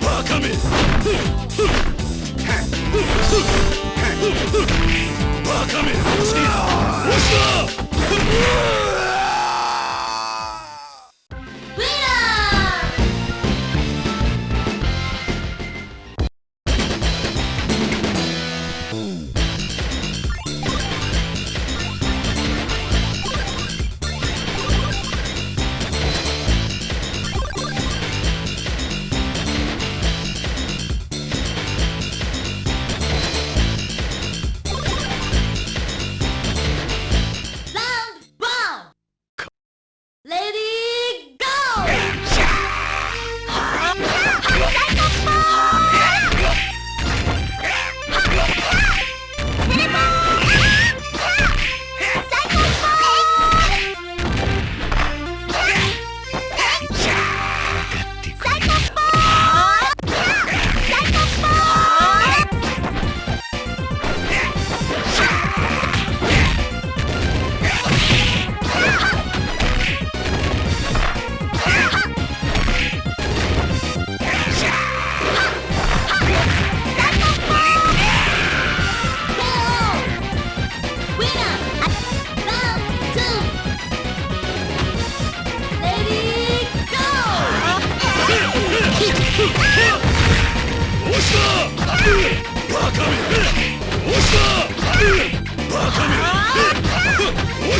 バカめ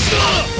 Stop!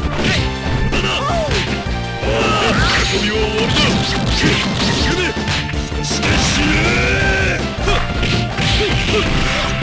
Huh!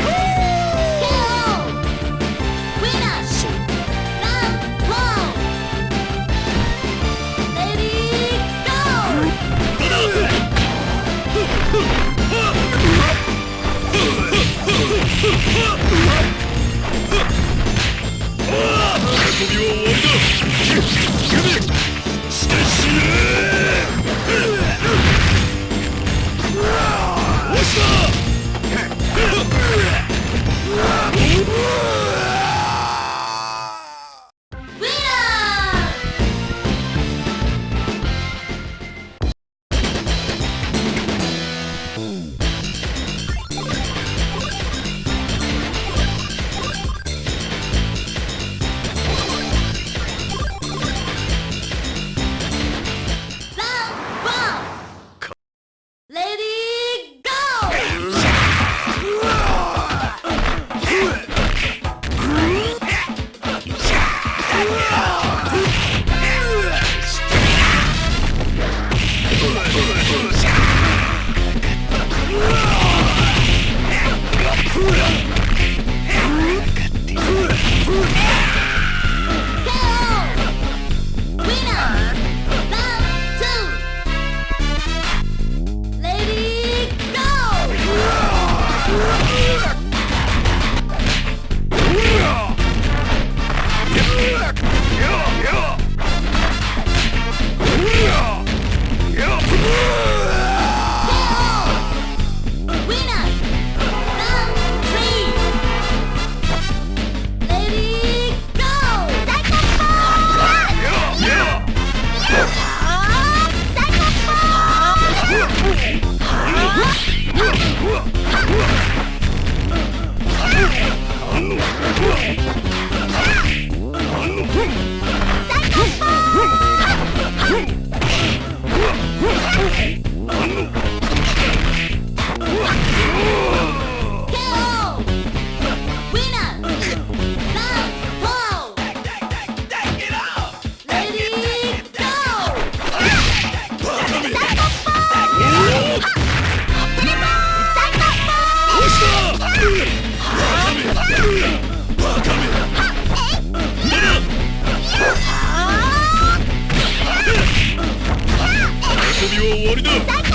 終わりだ。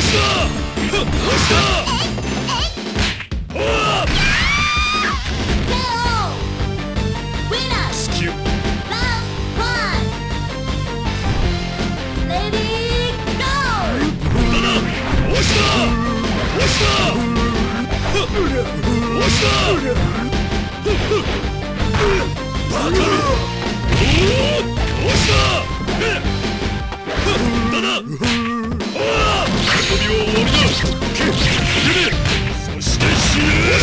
しこ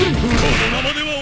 のままでは